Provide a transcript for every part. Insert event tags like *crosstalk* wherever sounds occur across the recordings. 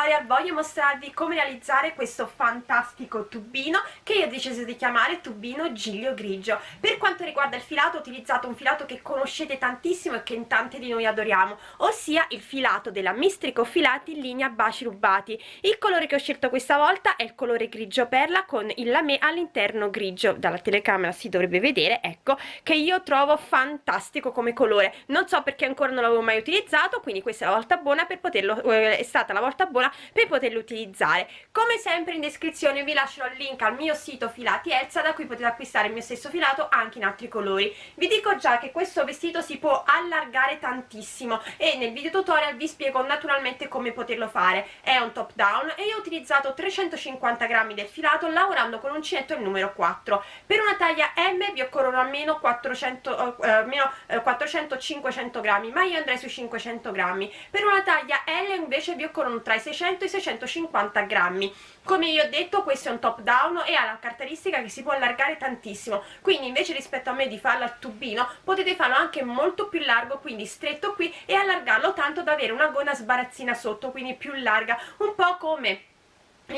tutorial voglio mostrarvi come realizzare questo fantastico tubino che io ho deciso di chiamare tubino giglio grigio. Per quanto riguarda il filato ho utilizzato un filato che conoscete tantissimo e che in tante di noi adoriamo ossia il filato della Mistrico Filati in linea baci rubati. Il colore che ho scelto questa volta è il colore grigio perla con il lamè all'interno grigio. Dalla telecamera si dovrebbe vedere ecco che io trovo fantastico come colore. Non so perché ancora non l'avevo mai utilizzato quindi questa è la volta buona per poterlo eh, è stata la volta buona per poterlo utilizzare. Come sempre in descrizione vi lascerò il link al mio sito filati Elsa da cui potete acquistare il mio stesso filato anche in altri colori. Vi dico già che questo vestito si può allargare tantissimo e nel video tutorial vi spiego naturalmente come poterlo fare. È un top down e io ho utilizzato 350 grammi del filato lavorando con uncinetto il numero 4 per una taglia M vi occorrono almeno 400 eh, almeno eh, 400 500 grammi ma io andrei sui 500 grammi. Per una taglia L invece vi occorrono tra i 600 e i 650 grammi. Come io ho detto questo è un top down e ha la caratteristica che si può allargare tantissimo. Quindi invece rispetto a me di farlo al tubino potete farlo anche molto più largo quindi stretto qui e allargarlo tanto da avere una gonna sbarazzina sotto quindi più larga. Un po' come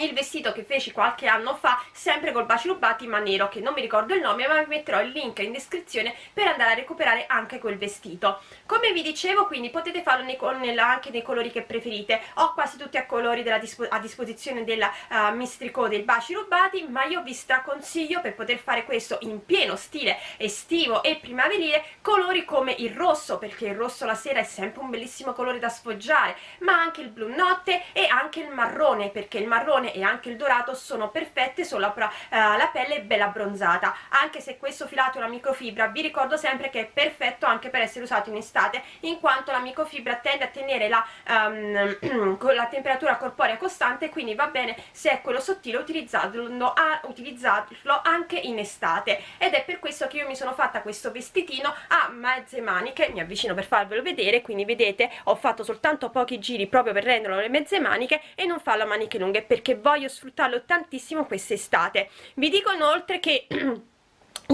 il vestito che feci qualche anno fa sempre col baci rubati ma nero che non mi ricordo il nome ma vi metterò il link in descrizione per andare a recuperare anche quel vestito. Come vi dicevo quindi potete farlo nei, anche nei colori che preferite. Ho quasi tutti a colori della, a disposizione della uh, Mistrico dei baci rubati ma io vi straconsiglio per poter fare questo in pieno stile estivo e primaverile colori come il rosso perché il rosso la sera è sempre un bellissimo colore da sfoggiare ma anche il blu notte e anche il marrone perché il marrone marrone e anche il dorato sono perfette sopra eh, la pelle bella abbronzata. Anche se questo filato è una microfibra vi ricordo sempre che è perfetto anche per essere usato in estate in quanto la microfibra tende a tenere la, *clears throat* um, la temperatura corporea costante quindi va bene se è quello sottile utilizzarlo, a, utilizzarlo anche in estate. Ed è per questo che io mi sono fatta questo vestitino a mezze maniche mi avvicino per farvelo vedere. Quindi vedete ho fatto soltanto pochi giri proprio per renderlo le mezze maniche e non farlo a maniche lunghe perché voglio sfruttarlo tantissimo quest'estate. Vi dico inoltre che *clears throat*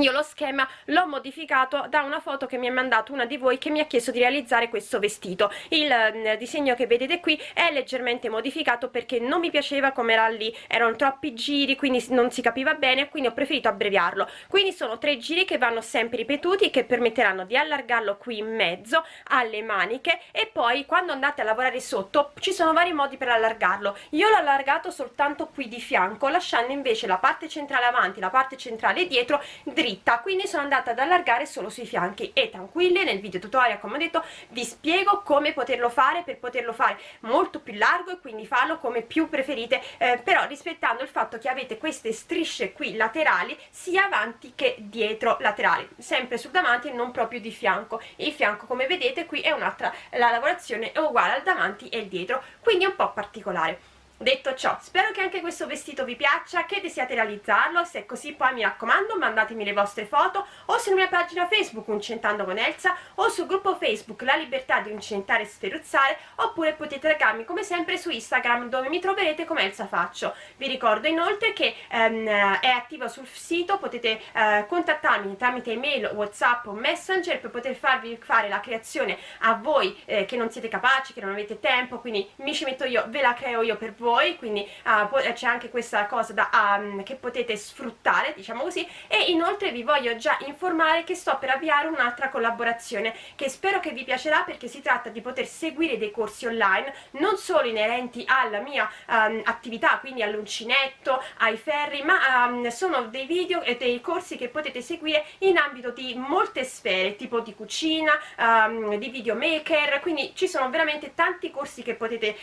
io lo schema l'ho modificato da una foto che mi ha mandato una di voi che mi ha chiesto di realizzare questo vestito. Il eh, disegno che vedete qui è leggermente modificato perché non mi piaceva come era lì. Erano troppi giri quindi non si capiva bene quindi ho preferito abbreviarlo. Quindi sono tre giri che vanno sempre ripetuti che permetteranno di allargarlo qui in mezzo alle maniche e poi quando andate a lavorare sotto ci sono vari modi per allargarlo. Io l'ho allargato soltanto qui di fianco lasciando invece la parte centrale avanti la parte centrale dietro dritta quindi sono andata ad allargare solo sui fianchi. E tranquilli nel video tutorial come ho detto vi spiego come poterlo fare per poterlo fare molto più largo e quindi farlo come più preferite eh, però rispettando il fatto che avete queste strisce qui laterali sia avanti che dietro laterali. Sempre sul davanti e non proprio di fianco. Il fianco come vedete qui è un'altra la lavorazione è uguale al davanti e il dietro quindi è un po' particolare Detto ciò, spero che anche questo vestito vi piaccia, che desiate realizzarlo, se è così poi mi raccomando mandatemi le vostre foto o sulla mia pagina Facebook Uncentando con Elsa o sul gruppo Facebook La Libertà di Uncentare e Sferuzzare oppure potete taggarmi come sempre su Instagram dove mi troverete come Elsa Faccio. Vi ricordo inoltre che ehm, è attiva sul sito, potete eh, contattarmi tramite email, whatsapp o messenger per poter farvi fare la creazione a voi eh, che non siete capaci, che non avete tempo, quindi mi ci metto io, ve la creo io per voi voi quindi uh, c'è anche questa cosa da, um, che potete sfruttare diciamo così e inoltre vi voglio già informare che sto per avviare un'altra collaborazione che spero che vi piacerà perché si tratta di poter seguire dei corsi online non solo inerenti alla mia um, attività quindi all'uncinetto, ai ferri ma um, sono dei video e dei corsi che potete seguire in ambito di molte sfere tipo di cucina, um, di videomaker quindi ci sono veramente tanti corsi che potete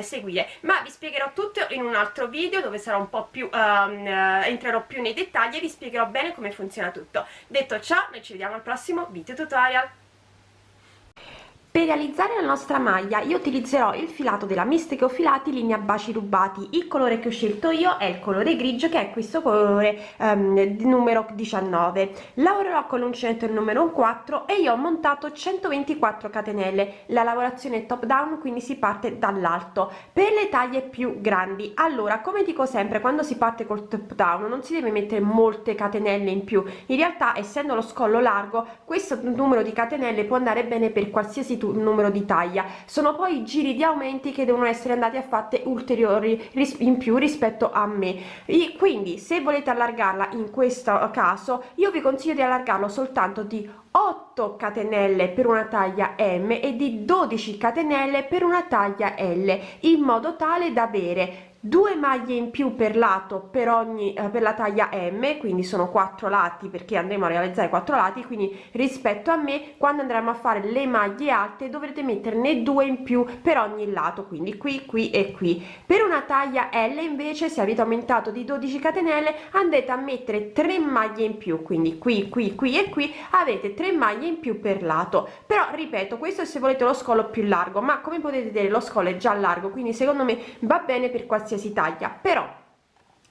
seguire. Ma vi spiego spiegherò tutto in un altro video dove sarò un po' più um, entrerò più nei dettagli e vi spiegherò bene come funziona tutto. Detto ciò noi ci vediamo al prossimo video tutorial per realizzare la nostra maglia io utilizzerò il filato della Mistico Filati linea baci rubati. Il colore che ho scelto io è il colore grigio che è questo colore um, numero 19 lavorerò con l'uncinetto il numero 4 e io ho montato 124 catenelle. La lavorazione è top down quindi si parte dall'alto. Per le taglie più grandi allora come dico sempre quando si parte col top down non si deve mettere molte catenelle in più. In realtà essendo lo scollo largo questo numero di catenelle può andare bene per qualsiasi numero di taglia. Sono poi i giri di aumenti che devono essere andati a fatte ulteriori in più rispetto a me. E quindi se volete allargarla in questo caso io vi consiglio di allargarlo soltanto di 8 catenelle per una taglia m e di 12 catenelle per una taglia l in modo tale da avere due maglie in più per lato per ogni eh, per la taglia m quindi sono quattro lati perché andremo a realizzare quattro lati quindi rispetto a me quando andremo a fare le maglie alte dovrete metterne due in più per ogni lato quindi qui qui e qui. Per una taglia l invece se avete aumentato di 12 catenelle andate a mettere 3 maglie in più quindi qui qui qui e qui avete 3 maglie in più per lato. Però ripeto questo se volete lo scollo più largo ma come potete vedere lo scollo è già largo quindi secondo me va bene per qualsiasi taglia. Però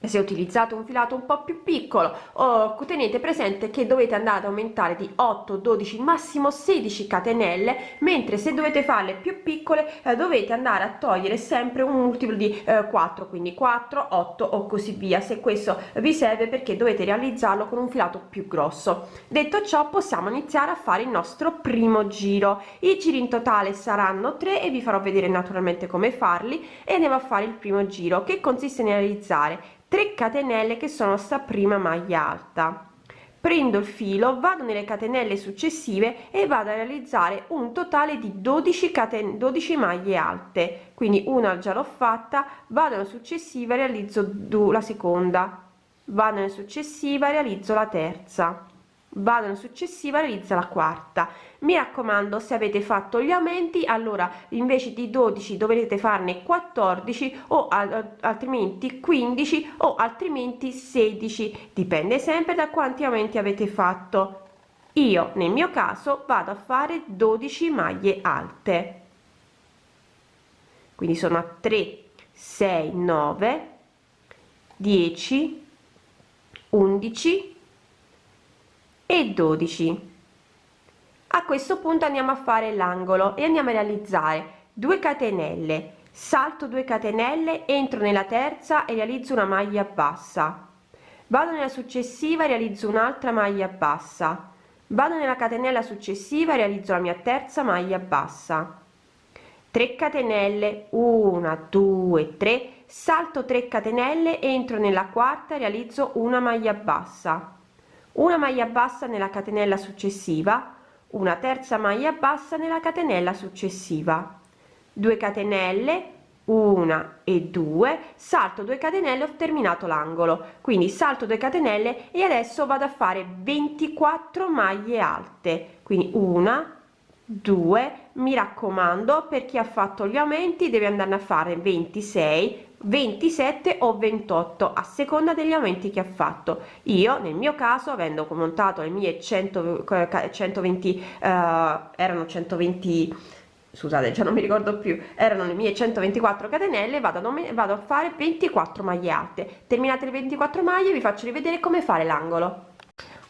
se utilizzate un filato un po più piccolo o tenete presente che dovete andare ad aumentare di 8 12 massimo 16 catenelle mentre se dovete farle più piccole eh, dovete andare a togliere sempre un multiplo di eh, 4 quindi 4 8 o così via. Se questo vi serve perché dovete realizzarlo con un filato più grosso. Detto ciò possiamo iniziare a fare il nostro primo giro. I giri in totale saranno 3 e vi farò vedere naturalmente come farli e andiamo a fare il primo giro che consiste nel realizzare 3 catenelle che sono sta prima maglia alta. Prendo il filo vado nelle catenelle successive e vado a realizzare un totale di 12 catenelle 12 maglie alte. Quindi una già l'ho fatta vado alla successiva realizzo la seconda. Vado nella successiva realizzo la terza vado in successiva realizza la quarta. Mi raccomando se avete fatto gli aumenti allora invece di 12 dovrete farne 14 o altrimenti 15 o altrimenti 16 dipende sempre da quanti aumenti avete fatto. Io nel mio caso vado a fare 12 maglie alte. Quindi sono a 3 6 9 10 11 e 12 a questo punto andiamo a fare l'angolo e andiamo a realizzare 2 catenelle. Salto 2 catenelle entro nella terza e realizzo una maglia bassa. Vado nella successiva realizzo un'altra maglia bassa. Vado nella catenella successiva realizzo la mia terza maglia bassa. 3 catenelle 1 2 3 salto 3 catenelle entro nella quarta realizzo una maglia bassa una maglia bassa nella catenella successiva una terza maglia bassa nella catenella successiva. 2 catenelle una e due salto 2 catenelle ho terminato l'angolo. Quindi salto 2 catenelle e adesso vado a fare 24 maglie alte. Quindi una 2 mi raccomando per chi ha fatto gli aumenti deve andare a fare 26 27 o 28 a seconda degli aumenti che ha fatto. Io nel mio caso avendo montato le mie 100 120 uh, erano 120 scusate già non mi ricordo più erano le mie 124 catenelle vado a, vado a fare 24 maglie alte terminate le 24 maglie vi faccio rivedere come fare l'angolo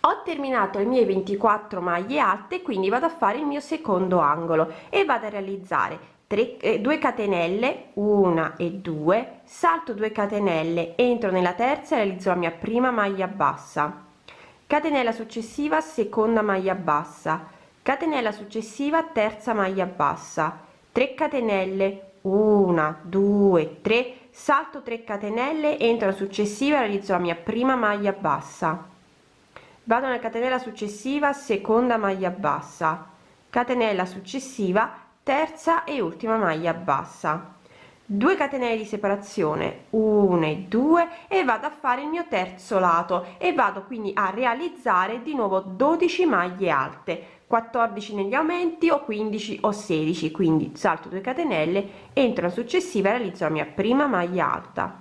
ho terminato le mie 24 maglie alte quindi vado a fare il mio secondo angolo e vado a realizzare 3 2 eh, catenelle 1 e 2 salto 2 catenelle entro nella terza realizzo la mia prima maglia bassa. Catenella successiva seconda maglia bassa. Catenella successiva terza maglia bassa. 3 catenelle 1 2 3 salto 3 catenelle entro la successiva realizzo la mia prima maglia bassa vado nella catenella successiva seconda maglia bassa. Catenella successiva terza e ultima maglia bassa. 2 catenelle di separazione 1 e 2 e vado a fare il mio terzo lato e vado quindi a realizzare di nuovo 12 maglie alte. 14 negli aumenti o 15 o 16 quindi salto 2 catenelle entro la successiva e realizzo la mia prima maglia alta.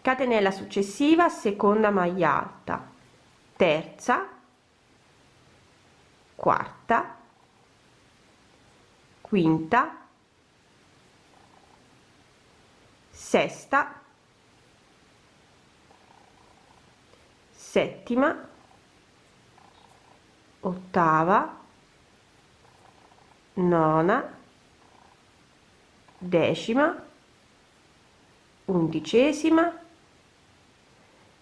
Catenella successiva seconda maglia alta terza quarta quinta sesta settima ottava nona decima undicesima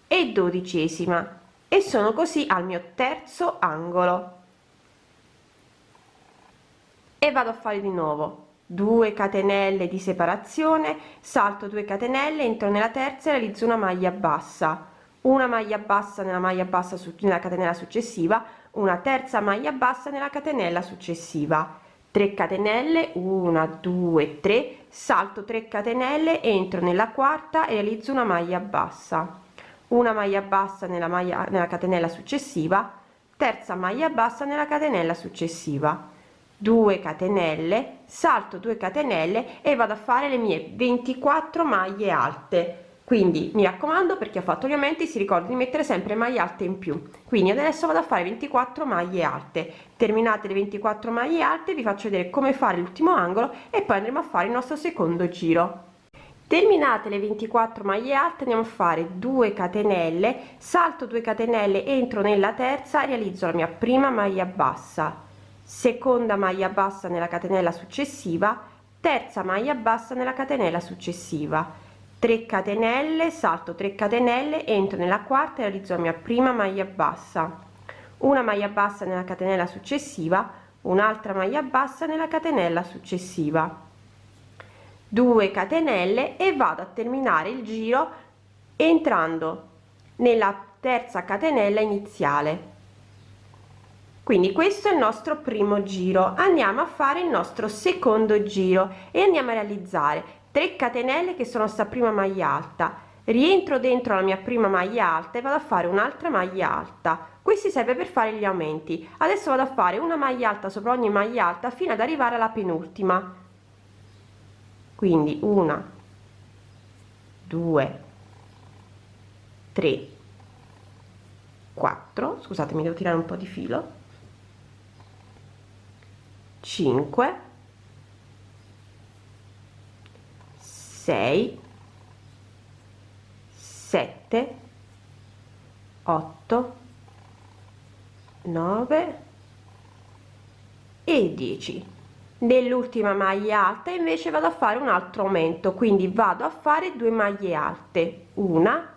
e dodicesima e sono così al mio terzo angolo. E vado a fare di nuovo. 2 catenelle di separazione salto 2 catenelle entro nella terza e realizzo una maglia bassa. Una maglia bassa nella maglia bassa su nella catenella successiva una terza maglia bassa nella catenella successiva. 3 catenelle 1 2 3 salto 3 catenelle entro nella quarta e realizzo una maglia bassa una maglia bassa nella maglia nella catenella successiva terza maglia bassa nella catenella successiva. 2 catenelle salto 2 catenelle e vado a fare le mie 24 maglie alte. Quindi mi raccomando per chi ha fatto gli aumenti si ricorda di mettere sempre maglie alte in più. Quindi adesso vado a fare 24 maglie alte. Terminate le 24 maglie alte vi faccio vedere come fare l'ultimo angolo e poi andremo a fare il nostro secondo giro terminate le 24 maglie alte andiamo a fare 2 catenelle salto 2 catenelle entro nella terza realizzo la mia prima maglia bassa. Seconda maglia bassa nella catenella successiva terza maglia bassa nella catenella successiva. 3 catenelle salto 3 catenelle entro nella quarta e realizzo la mia prima maglia bassa. Una maglia bassa nella catenella successiva un'altra maglia bassa nella catenella successiva 2 catenelle e vado a terminare il giro entrando nella terza catenella iniziale. Quindi questo è il nostro primo giro. Andiamo a fare il nostro secondo giro e andiamo a realizzare 3 catenelle che sono sta prima maglia alta. Rientro dentro la mia prima maglia alta e vado a fare un'altra maglia alta. Questi serve per fare gli aumenti. Adesso vado a fare una maglia alta sopra ogni maglia alta fino ad arrivare alla penultima quindi una due tre 4 scusatemi devo tirare un po di filo 5 6 7 8 9 e 10 nell'ultima maglia alta invece vado a fare un altro aumento. Quindi vado a fare due maglie alte una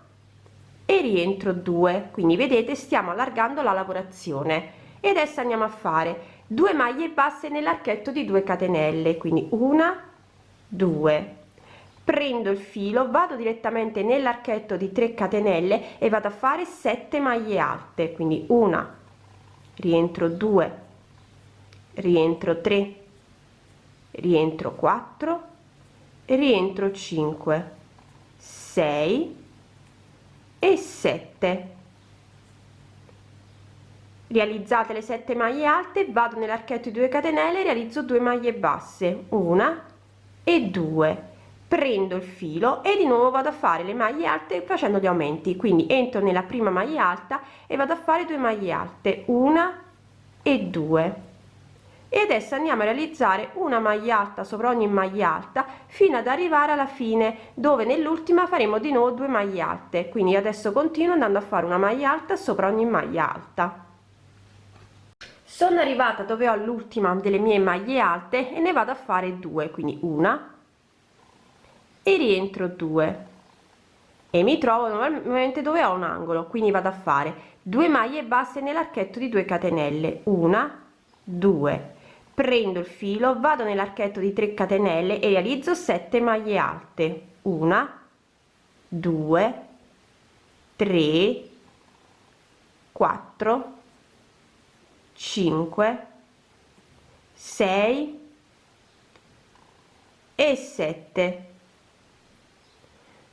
e rientro 2 quindi vedete stiamo allargando la lavorazione. E adesso andiamo a fare 2 maglie basse nell'archetto di 2 catenelle. Quindi una due. Prendo il filo vado direttamente nell'archetto di 3 catenelle e vado a fare 7 maglie alte. Quindi una rientro 2 rientro 3 rientro 4 rientro 5 6 e 7 realizzate le 7 maglie alte vado nell'archetto di 2 catenelle realizzo 2 maglie basse una e due. Prendo il filo e di nuovo vado a fare le maglie alte facendo gli aumenti. Quindi entro nella prima maglia alta e vado a fare 2 maglie alte una e due e adesso andiamo a realizzare una maglia alta sopra ogni maglia alta fino ad arrivare alla fine dove nell'ultima faremo di nuovo 2 maglie alte. Quindi adesso continuo andando a fare una maglia alta sopra ogni maglia alta. Sono arrivata dove ho l'ultima delle mie maglie alte e ne vado a fare due quindi una e rientro due. E mi trovo normalmente dove ho un angolo quindi vado a fare due maglie basse nell'archetto di 2 catenelle. Una due prendo il filo vado nell'archetto di 3 catenelle e realizzo 7 maglie alte. Una due tre quattro 5 6 e 7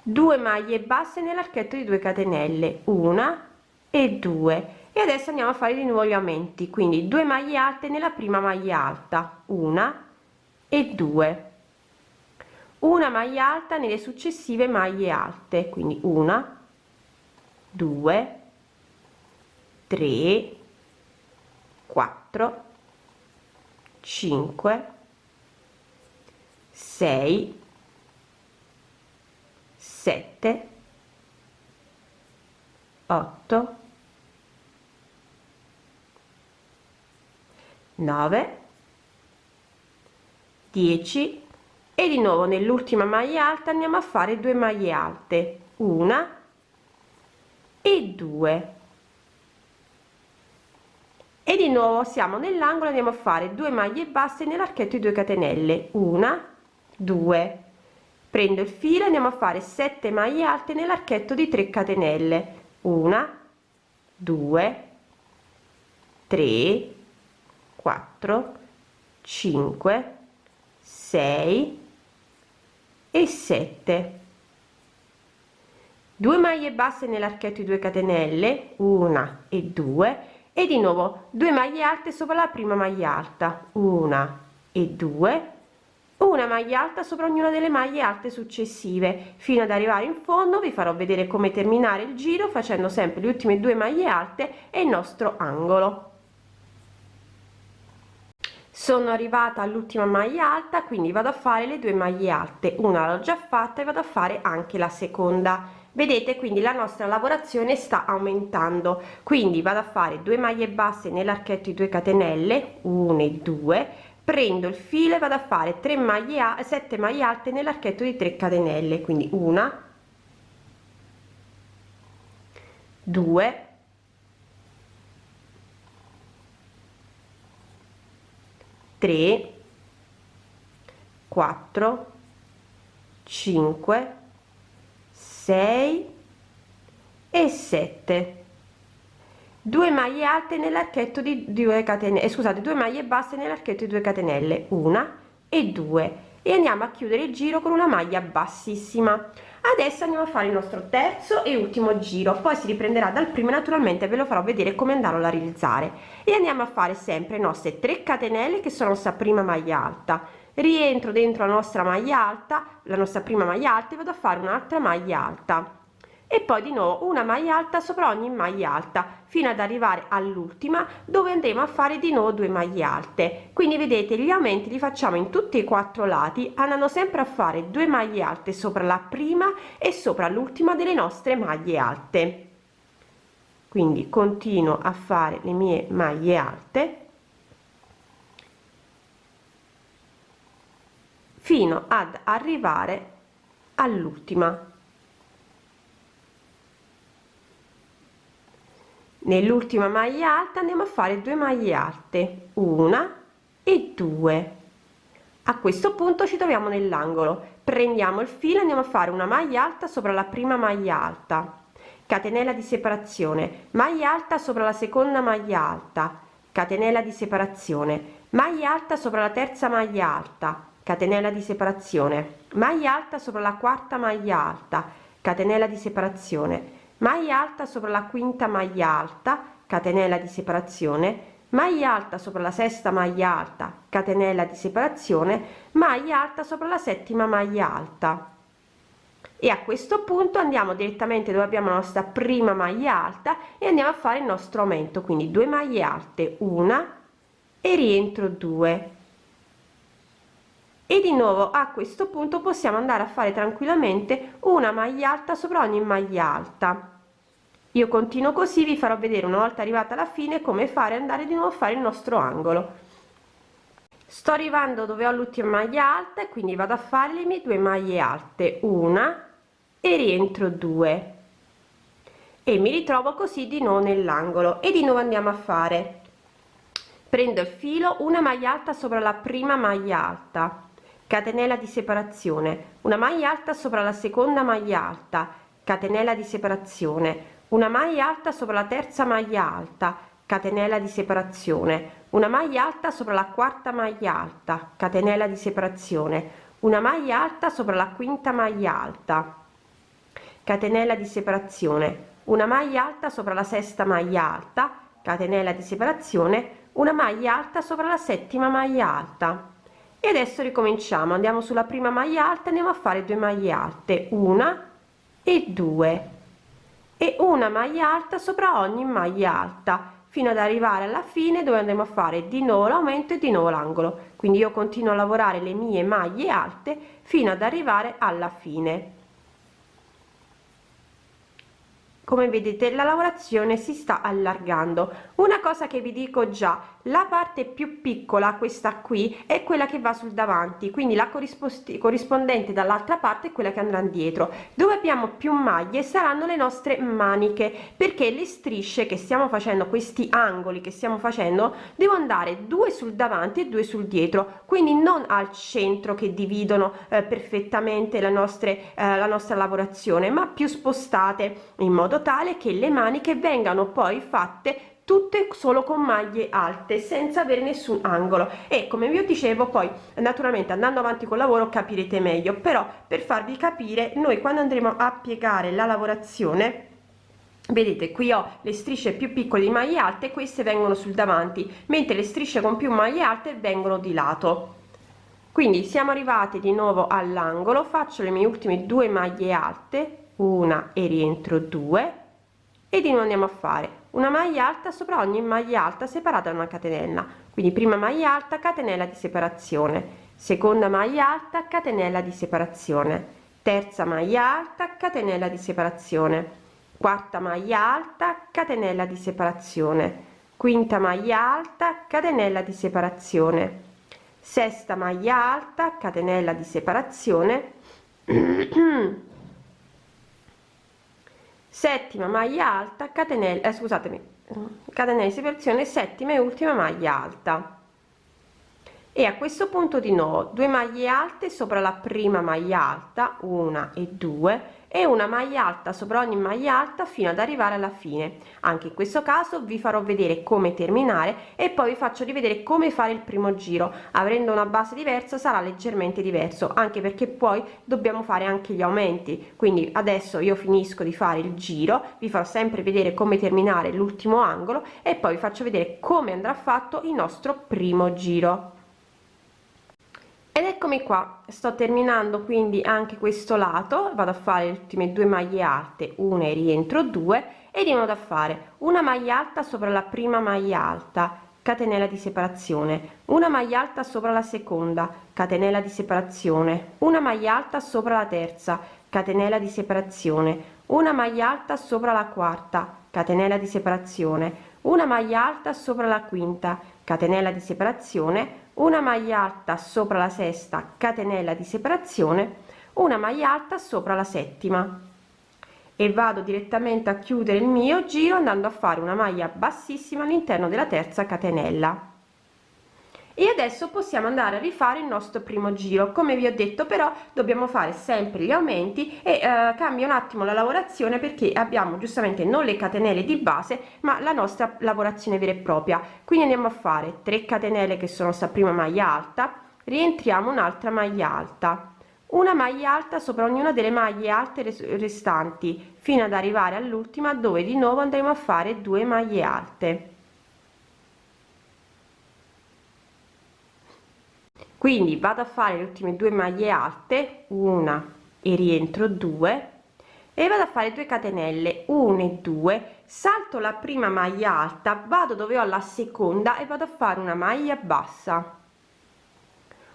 2 maglie basse nell'archetto di 2 catenelle. Una e 2 e adesso andiamo a fare di nuovo gli aumenti quindi 2 maglie alte nella prima maglia alta una e 2 una maglia alta nelle successive maglie alte quindi una 2 3 4 5 6 7 8 9 10 e di nuovo nell'ultima maglia alta andiamo a fare due maglie alte una e due. E di nuovo siamo nell'angolo andiamo a fare 2 maglie basse nell'archetto di 2 catenelle una 2 prendo il filo andiamo a fare 7 maglie alte nell'archetto di 3 catenelle una 2 3 4 5 6 e 7 2 maglie basse nell'archetto di 2 catenelle una e 2 e di nuovo 2 maglie alte sopra la prima maglia alta una e 2 una maglia alta sopra ognuna delle maglie alte successive. Fino ad arrivare in fondo vi farò vedere come terminare il giro facendo sempre le ultime due maglie alte e il nostro angolo sono arrivata all'ultima maglia alta quindi vado a fare le due maglie alte. Una l'ho già fatta e vado a fare anche la seconda. Vedete quindi la nostra lavorazione sta aumentando. Quindi vado a fare due maglie basse nell'archetto di 2 catenelle 1 e 2 prendo il filo e vado a fare 3 maglie 7 maglie alte nell'archetto di 3 catenelle. Quindi una 2 3 4 5 6 e 7 2 maglie alte nell'archetto di 2 catenelle scusate 2 maglie basse nell'archetto di 2 catenelle una e 2 e andiamo a chiudere il giro con una maglia bassissima adesso andiamo a fare il nostro terzo e ultimo giro poi si riprenderà dal primo naturalmente ve lo farò vedere come andarlo a realizzare. E andiamo a fare sempre le nostre 3 catenelle che sono nostra prima maglia alta. Rientro dentro la nostra maglia alta la nostra prima maglia alta e vado a fare un'altra maglia alta e poi di nuovo una maglia alta sopra ogni maglia alta fino ad arrivare all'ultima dove andremo a fare di nuovo due maglie alte. Quindi vedete gli aumenti li facciamo in tutti i quattro lati andando sempre a fare due maglie alte sopra la prima e sopra l'ultima delle nostre maglie alte. Quindi continuo a fare le mie maglie alte fino ad arrivare all'ultima nell'ultima maglia alta andiamo a fare 2 maglie alte una e due. A questo punto ci troviamo nell'angolo. Prendiamo il filo andiamo a fare una maglia alta sopra la prima maglia alta. Catenella di separazione. Maglia alta sopra la seconda maglia alta. Catenella di separazione. Maglia alta sopra la terza maglia alta. Catenella di separazione. Maglia alta sopra la quarta maglia alta. Catenella di separazione maglia alta sopra la quinta maglia alta catenella di separazione. Maglia alta sopra la sesta maglia alta catenella di separazione. Maglia alta sopra la settima maglia alta. E a questo punto andiamo direttamente dove abbiamo la nostra prima maglia alta e andiamo a fare il nostro aumento. Quindi due maglie alte una e rientro 2 e di nuovo a questo punto possiamo andare a fare tranquillamente una maglia alta sopra ogni maglia alta. Io continuo così vi farò vedere una volta arrivata alla fine come fare andare di nuovo a fare il nostro angolo. Sto arrivando dove ho l'ultima maglia alta quindi vado a fare le mie due maglie alte. Una e rientro 2 e mi ritrovo così di nuovo nell'angolo. E di nuovo andiamo a fare. Prendo il filo una maglia alta sopra la prima maglia alta catenella di separazione. Una maglia alta sopra la seconda maglia alta. Catenella di separazione. Una maglia alta sopra la terza maglia alta. Catenella di separazione. Una maglia alta sopra la quarta maglia alta. Catenella di separazione. Una maglia alta sopra la quinta maglia alta. Catenella di separazione. Una maglia alta sopra la sesta maglia alta. Catenella di separazione. Una maglia alta sopra la settima maglia alta e adesso ricominciamo andiamo sulla prima maglia alta andiamo a fare due maglie alte una e due. E una maglia alta sopra ogni maglia alta fino ad arrivare alla fine dove andremo a fare di nuovo l'aumento e di nuovo l'angolo. Quindi io continuo a lavorare le mie maglie alte fino ad arrivare alla fine. Come vedete la lavorazione si sta allargando. Una cosa che vi dico già la parte più piccola questa qui è quella che va sul davanti quindi la corrispondente dall'altra parte è quella che andrà dietro dove abbiamo più maglie saranno le nostre maniche perché le strisce che stiamo facendo questi angoli che stiamo facendo devo andare due sul davanti e due sul dietro quindi non al centro che dividono eh, perfettamente la nostra eh, la nostra lavorazione ma più spostate in modo tale che le maniche vengano poi fatte tutte solo con maglie alte senza avere nessun angolo. E come vi dicevo poi naturalmente andando avanti col lavoro capirete meglio. Però per farvi capire noi quando andremo a piegare la lavorazione vedete qui ho le strisce più piccole di maglie alte queste vengono sul davanti mentre le strisce con più maglie alte vengono di lato. Quindi siamo arrivati di nuovo all'angolo faccio le mie ultime due maglie alte una e rientro due e di nuovo andiamo a fare una maglia alta sopra ogni maglia alta separata da una catenella. Quindi prima maglia alta catenella di separazione. Seconda maglia alta catenella di separazione. Terza maglia alta catenella di separazione. Quarta maglia alta catenella di separazione. Quinta maglia alta catenella di separazione. Sesta maglia alta catenella di separazione *clears throat* settima maglia alta catenella eh, scusatemi catenella di separazione settima e ultima maglia alta. E a questo punto di nuovo due maglie alte sopra la prima maglia alta una e due e una maglia alta sopra ogni maglia alta fino ad arrivare alla fine. Anche in questo caso vi farò vedere come terminare e poi vi faccio rivedere come fare il primo giro. Avendo una base diversa sarà leggermente diverso anche perché poi dobbiamo fare anche gli aumenti. Quindi adesso io finisco di fare il giro vi farò sempre vedere come terminare l'ultimo angolo e poi vi faccio vedere come andrà fatto il nostro primo giro ed eccomi qua. Sto terminando quindi anche questo lato. Vado a fare le ultime due maglie alte. Una e rientro due. E di nuovo a fare una maglia alta sopra la prima maglia alta. Catenella di separazione. Una maglia alta sopra la seconda. Catenella di separazione. Una maglia alta sopra la terza. Catenella di separazione. Una maglia alta sopra la quarta. Catenella di separazione. Una maglia alta sopra la quinta. Catenella di separazione una maglia alta sopra la sesta catenella di separazione una maglia alta sopra la settima. E vado direttamente a chiudere il mio giro andando a fare una maglia bassissima all'interno della terza catenella e adesso possiamo andare a rifare il nostro primo giro. Come vi ho detto però dobbiamo fare sempre gli aumenti e eh, cambia un attimo la lavorazione perché abbiamo giustamente non le catenelle di base ma la nostra lavorazione vera e propria. Quindi andiamo a fare 3 catenelle che sono sta prima maglia alta. Rientriamo un'altra maglia alta. Una maglia alta sopra ognuna delle maglie alte restanti fino ad arrivare all'ultima dove di nuovo andremo a fare due maglie alte quindi vado a fare le ultime due maglie alte una e rientro due e vado a fare 2 catenelle 1 e 2 salto la prima maglia alta vado dove ho la seconda e vado a fare una maglia bassa.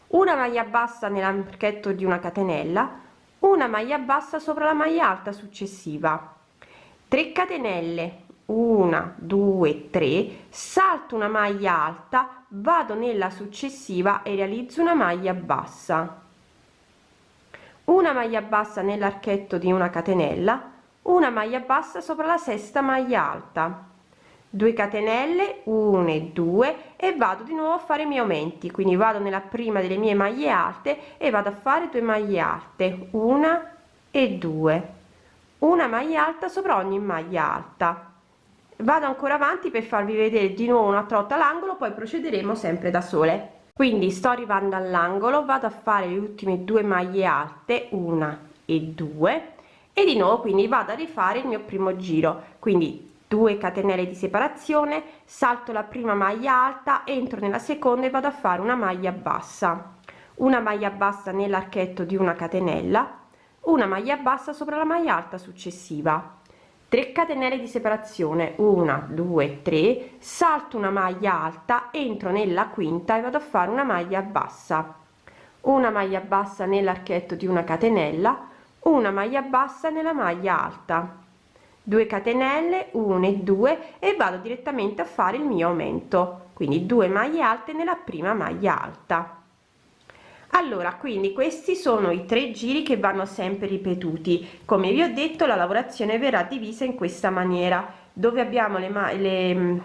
Una maglia bassa nell'archetto di una catenella una maglia bassa sopra la maglia alta successiva. 3 catenelle 1 2 3 salto una maglia alta vado nella successiva e realizzo una maglia bassa. Una maglia bassa nell'archetto di una catenella una maglia bassa sopra la sesta maglia alta. 2 catenelle 1 e 2 e vado di nuovo a fare i miei aumenti. Quindi vado nella prima delle mie maglie alte e vado a fare 2 maglie alte. Una e 2 una maglia alta sopra ogni maglia alta vado ancora avanti per farvi vedere di nuovo un'altra volta l'angolo poi procederemo sempre da sole. Quindi sto arrivando all'angolo vado a fare le ultime due maglie alte una e due e di nuovo quindi vado a rifare il mio primo giro. Quindi 2 catenelle di separazione salto la prima maglia alta entro nella seconda e vado a fare una maglia bassa. Una maglia bassa nell'archetto di una catenella una maglia bassa sopra la maglia alta successiva 3 catenelle di separazione 1 2 3 salto una maglia alta entro nella quinta e vado a fare una maglia bassa. Una maglia bassa nell'archetto di una catenella una maglia bassa nella maglia alta. 2 catenelle 1 e 2 e vado direttamente a fare il mio aumento. Quindi 2 maglie alte nella prima maglia alta allora quindi questi sono i tre giri che vanno sempre ripetuti. Come vi ho detto la lavorazione verrà divisa in questa maniera dove abbiamo le, le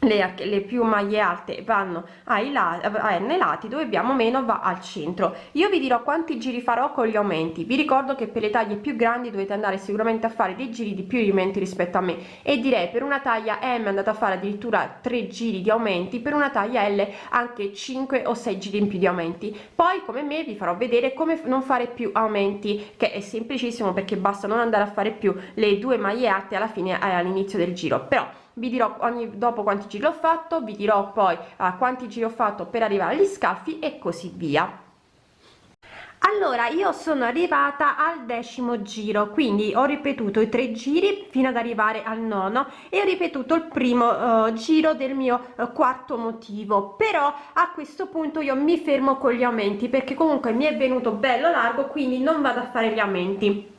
le, le, più maglie alte vanno ai lati, a n lati dove abbiamo meno va al centro. Io vi dirò quanti giri farò con gli aumenti. Vi ricordo che per le taglie più grandi dovete andare sicuramente a fare dei giri di più aumenti rispetto a me. E direi per una taglia m andate a fare addirittura tre giri di aumenti per una taglia l anche 5 o 6 giri in più di aumenti. Poi come me vi farò vedere come non fare più aumenti che è semplicissimo perché basta non andare a fare più le due maglie alte alla fine eh, all'inizio del giro. Però vi dirò ogni dopo quanti giri ho fatto vi dirò poi a quanti giri ho fatto per arrivare agli scalfi e così via. Allora io sono arrivata al decimo giro quindi ho ripetuto i tre giri fino ad arrivare al nono e ho ripetuto il primo uh, giro del mio uh, quarto motivo. Però a questo punto io mi fermo con gli aumenti perché comunque mi è venuto bello largo quindi non vado a fare gli aumenti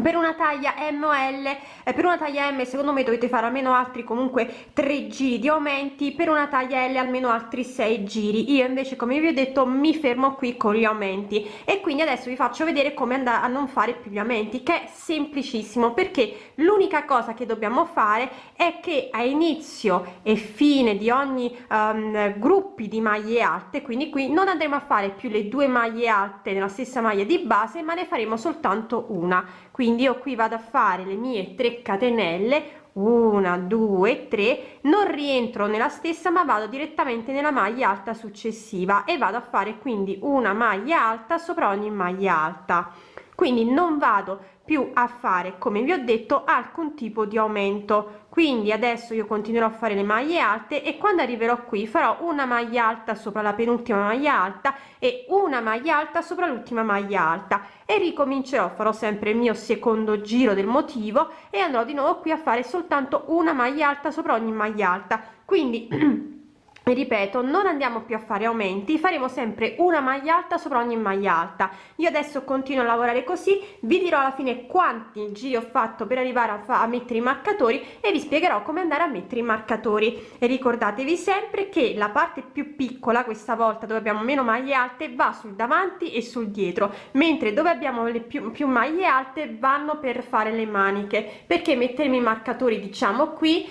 per una taglia M o L eh, per una taglia M secondo me dovete fare almeno altri comunque tre giri di aumenti per una taglia L almeno altri sei giri. Io invece come vi ho detto mi fermo qui con gli aumenti. E quindi adesso vi faccio vedere come andare a non fare più gli aumenti che è semplicissimo perché l'unica cosa che dobbiamo fare è che a inizio e fine di ogni um, gruppi di maglie alte quindi qui non andremo a fare più le due maglie alte nella stessa maglia di base ma ne faremo soltanto una. quindi io qui vado a fare le mie 3 catenelle una due tre non rientro nella stessa ma vado direttamente nella maglia alta successiva e vado a fare quindi una maglia alta sopra ogni maglia alta. Quindi non vado più a fare come vi ho detto alcun tipo di aumento quindi adesso io continuerò a fare le maglie alte e quando arriverò qui farò una maglia alta sopra la penultima maglia alta e una maglia alta sopra l'ultima maglia alta. E ricomincerò farò sempre il mio secondo giro del motivo e andrò di nuovo qui a fare soltanto una maglia alta sopra ogni maglia alta. Quindi *clears throat* ripeto non andiamo più a fare aumenti faremo sempre una maglia alta sopra ogni maglia alta. Io adesso continuo a lavorare così vi dirò alla fine quanti giri ho fatto per arrivare a, a mettere i marcatori e vi spiegherò come andare a mettere i marcatori. E ricordatevi sempre che la parte più piccola questa volta dove abbiamo meno maglie alte va sul davanti e sul dietro mentre dove abbiamo le più, più maglie alte vanno per fare le maniche. Perché mettermi i marcatori diciamo qui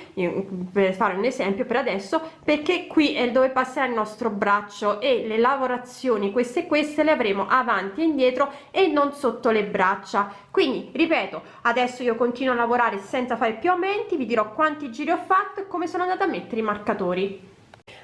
per fare un esempio per adesso perché qui qui è dove passerà il nostro braccio e le lavorazioni queste queste le avremo avanti e indietro e non sotto le braccia. Quindi ripeto adesso io continuo a lavorare senza fare più aumenti vi dirò quanti giri ho fatto e come sono andata a mettere i marcatori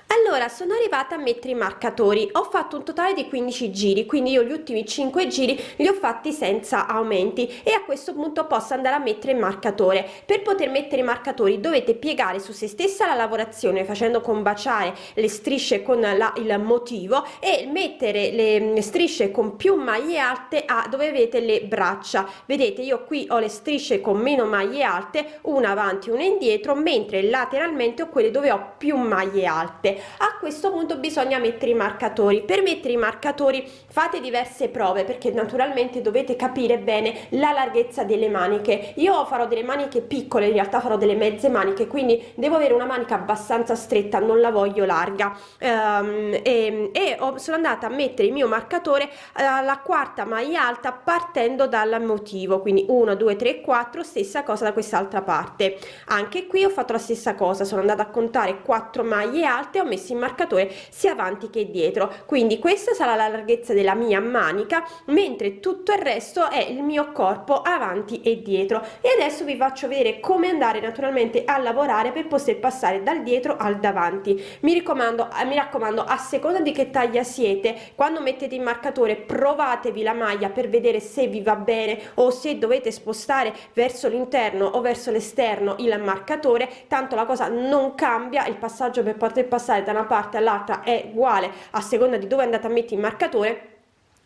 allora sono arrivata a mettere i marcatori. Ho fatto un totale di 15 giri quindi io gli ultimi 5 giri li ho fatti senza aumenti e a questo punto posso andare a mettere il marcatore. Per poter mettere i marcatori dovete piegare su se stessa la lavorazione facendo combaciare le strisce con la, il motivo e mettere le strisce con più maglie alte a dove avete le braccia. Vedete io qui ho le strisce con meno maglie alte una avanti una indietro mentre lateralmente ho quelle dove ho più maglie alte a questo punto bisogna mettere i marcatori. Per mettere i marcatori fate diverse prove perché naturalmente dovete capire bene la larghezza delle maniche. Io farò delle maniche piccole in realtà farò delle mezze maniche quindi devo avere una manica abbastanza stretta non la voglio larga. Um, e, e ho, sono andata a mettere il mio marcatore alla quarta maglia alta partendo dal motivo. Quindi 1 2 3 4 stessa cosa da quest'altra parte. Anche qui ho fatto la stessa cosa sono andata a contare 4 maglie alte ho messo il marcatore sia avanti che dietro. Quindi questa sarà la larghezza della mia manica mentre tutto il resto è il mio corpo avanti e dietro. E adesso vi faccio vedere come andare naturalmente a lavorare per poter passare dal dietro al davanti. Mi raccomando mi raccomando a seconda di che taglia siete quando mettete il marcatore provatevi la maglia per vedere se vi va bene o se dovete spostare verso l'interno o verso l'esterno il marcatore. Tanto la cosa non cambia il passaggio per poter passare da una parte all'altra è uguale a seconda di dove andate a mettere il marcatore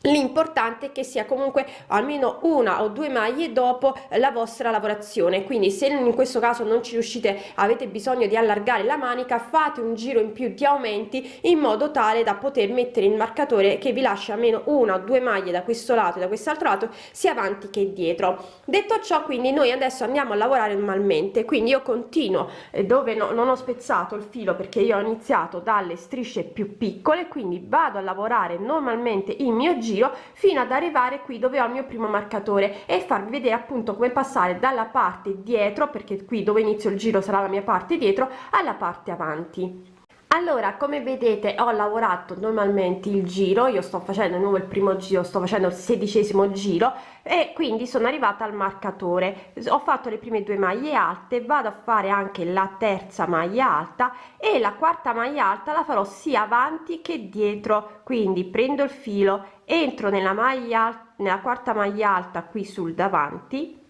l'importante è che sia comunque almeno una o due maglie dopo la vostra lavorazione. Quindi se in questo caso non ci riuscite avete bisogno di allargare la manica fate un giro in più di aumenti in modo tale da poter mettere il marcatore che vi lascia almeno una o due maglie da questo lato e da quest'altro lato sia avanti che dietro. Detto ciò quindi noi adesso andiamo a lavorare normalmente. Quindi io continuo eh, dove no, non ho spezzato il filo perché io ho iniziato dalle strisce più piccole quindi vado a lavorare normalmente il mio giro giro fino ad arrivare qui dove ho il mio primo marcatore e farvi vedere appunto come passare dalla parte dietro perché qui dove inizio il giro sarà la mia parte dietro alla parte avanti allora come vedete ho lavorato normalmente il giro io sto facendo nuovo il primo giro sto facendo il sedicesimo giro e quindi sono arrivata al marcatore. Ho fatto le prime due maglie alte vado a fare anche la terza maglia alta e la quarta maglia alta la farò sia avanti che dietro. Quindi prendo il filo entro nella maglia nella quarta maglia alta qui sul davanti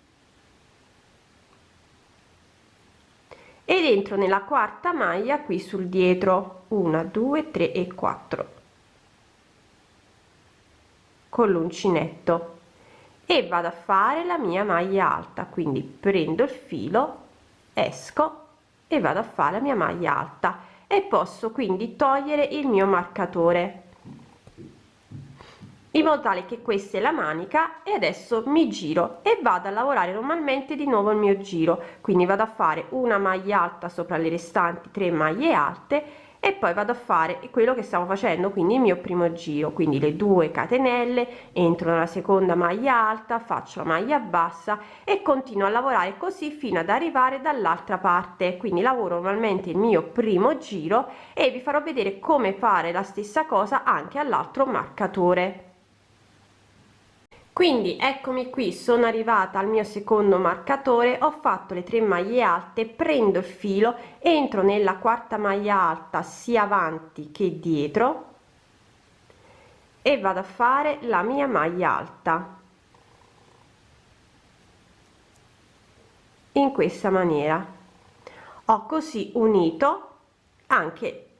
ed entro nella quarta maglia qui sul dietro. 1 2 3 e 4 con l'uncinetto. E vado a fare la mia maglia alta. Quindi prendo il filo esco e vado a fare la mia maglia alta. E posso quindi togliere il mio marcatore in modo tale che questa è la manica e adesso mi giro e vado a lavorare normalmente di nuovo il mio giro. Quindi vado a fare una maglia alta sopra le restanti tre maglie alte e poi vado a fare quello che stavo facendo quindi il mio primo giro. Quindi le due catenelle entro nella seconda maglia alta faccio la maglia bassa e continuo a lavorare così fino ad arrivare dall'altra parte. Quindi lavoro normalmente il mio primo giro e vi farò vedere come fare la stessa cosa anche all'altro marcatore quindi eccomi qui sono arrivata al mio secondo marcatore ho fatto le tre maglie alte prendo il filo entro nella quarta maglia alta sia avanti che dietro e vado a fare la mia maglia alta. In questa maniera. Ho così unito anche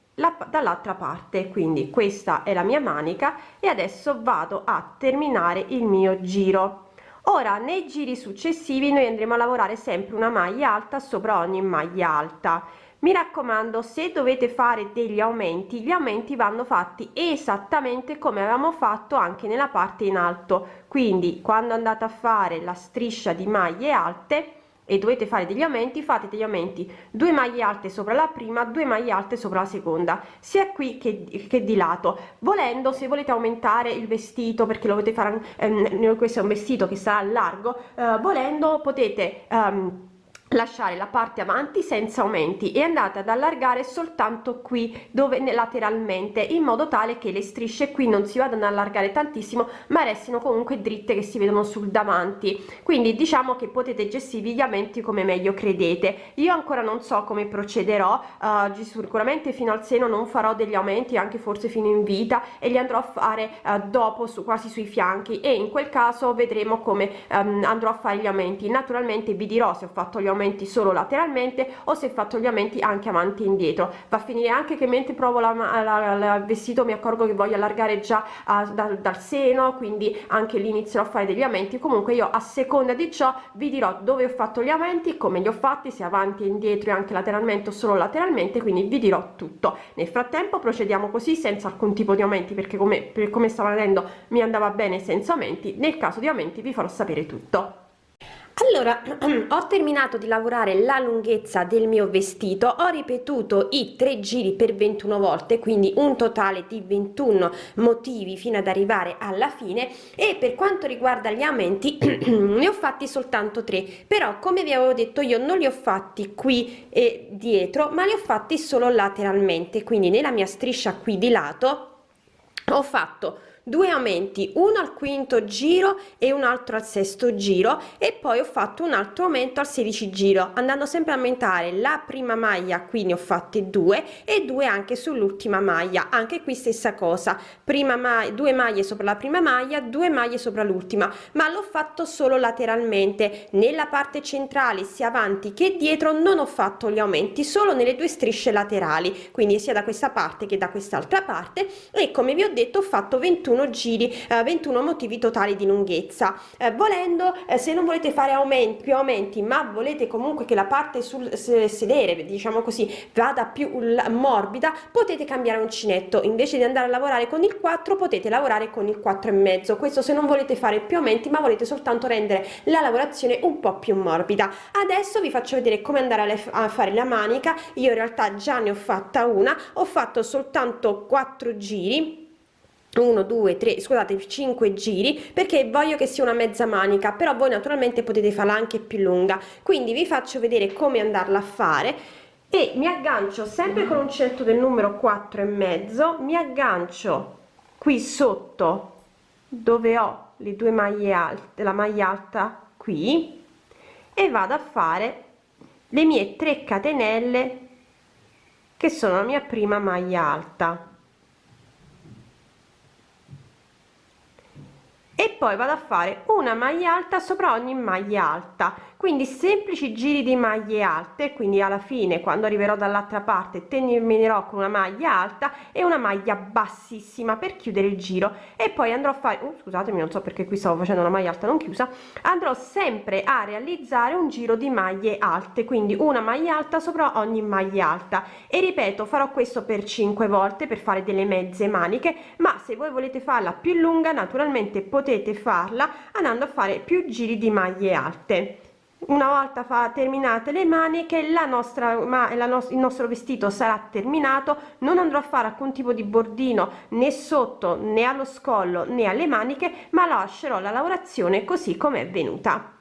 dall'altra parte. Quindi questa è la mia manica e adesso vado a terminare il mio giro. Ora nei giri successivi noi andremo a lavorare sempre una maglia alta sopra ogni maglia alta. Mi raccomando se dovete fare degli aumenti gli aumenti vanno fatti esattamente come avevamo fatto anche nella parte in alto. Quindi quando andate a fare la striscia di maglie alte e dovete fare degli aumenti fate degli aumenti. Due maglie alte sopra la prima due maglie alte sopra la seconda. Sia qui che, che di lato. Volendo se volete aumentare il vestito perché lo volete fare ehm, questo è un vestito che sarà largo eh, volendo potete ehm, lasciare la parte avanti senza aumenti e andate ad allargare soltanto qui dove lateralmente in modo tale che le strisce qui non si vadano ad allargare tantissimo ma restino comunque dritte che si vedono sul davanti. Quindi diciamo che potete gestirvi gli aumenti come meglio credete. Io ancora non so come procederò uh, sicuramente fino al seno non farò degli aumenti anche forse fino in vita e li andrò a fare uh, dopo su quasi sui fianchi. E in quel caso vedremo come um, andrò a fare gli aumenti. Naturalmente vi dirò se ho fatto gli aumenti aumenti solo lateralmente o se fatto gli aumenti anche avanti e indietro. Va a finire anche che mentre provo il vestito mi accorgo che voglio allargare già uh, dal, dal seno quindi anche lì inizierò a fare degli aumenti comunque io a seconda di ciò vi dirò dove ho fatto gli aumenti come li ho fatti se avanti e indietro e anche lateralmente o solo lateralmente quindi vi dirò tutto. Nel frattempo procediamo così senza alcun tipo di aumenti perché come, per come stavo vedendo mi andava bene senza aumenti nel caso di aumenti vi farò sapere tutto allora *clears throat* ho terminato di lavorare la lunghezza del mio vestito ho ripetuto i tre giri per 21 volte quindi un totale di 21 motivi fino ad arrivare alla fine e per quanto riguarda gli aumenti *clears throat* ne ho fatti soltanto tre però come vi avevo detto io non li ho fatti qui e dietro ma li ho fatti solo lateralmente quindi nella mia striscia qui di lato ho fatto due aumenti uno al quinto giro e un altro al sesto giro e poi ho fatto un altro aumento al 16 giro andando sempre a aumentare la prima maglia qui ne ho fatte due e due anche sull'ultima maglia anche qui stessa cosa. Prima maglia due maglie sopra la prima maglia due maglie sopra l'ultima ma l'ho fatto solo lateralmente. Nella parte centrale sia avanti che dietro non ho fatto gli aumenti solo nelle due strisce laterali quindi sia da questa parte che da quest'altra parte e come vi ho detto ho fatto 21 21 giri eh, 21 motivi totali di lunghezza. Eh, volendo eh, se non volete fare aumenti più aumenti ma volete comunque che la parte sul sedere diciamo così vada più morbida potete cambiare uncinetto. Invece di andare a lavorare con il 4 potete lavorare con il 4 e mezzo. Questo se non volete fare più aumenti ma volete soltanto rendere la lavorazione un po più morbida. Adesso vi faccio vedere come andare a fare la manica. Io in realtà già ne ho fatta una. Ho fatto soltanto 4 giri 1 2 3 scusate 5 giri perché voglio che sia una mezza manica però voi naturalmente potete farla anche più lunga. Quindi vi faccio vedere come andarla a fare e mi aggancio sempre con un uncinetto del numero 4 e mezzo mi aggancio qui sotto dove ho le due maglie alte la maglia alta qui e vado a fare le mie 3 catenelle che sono la mia prima maglia alta e poi vado a fare una maglia alta sopra ogni maglia alta. Quindi semplici giri di maglie alte quindi alla fine quando arriverò dall'altra parte terminerò con una maglia alta e una maglia bassissima per chiudere il giro. E poi andrò a fare uh, scusatemi non so perché qui stavo facendo una maglia alta non chiusa. Andrò sempre a realizzare un giro di maglie alte quindi una maglia alta sopra ogni maglia alta. E ripeto farò questo per 5 volte per fare delle mezze maniche ma se voi volete farla più lunga naturalmente potete farla andando a fare più giri di maglie alte. Una volta fa terminate le maniche la nostra ma la no il nostro vestito sarà terminato non andrò a fare alcun tipo di bordino né sotto né allo scollo né alle maniche ma lascerò la lavorazione così come è venuta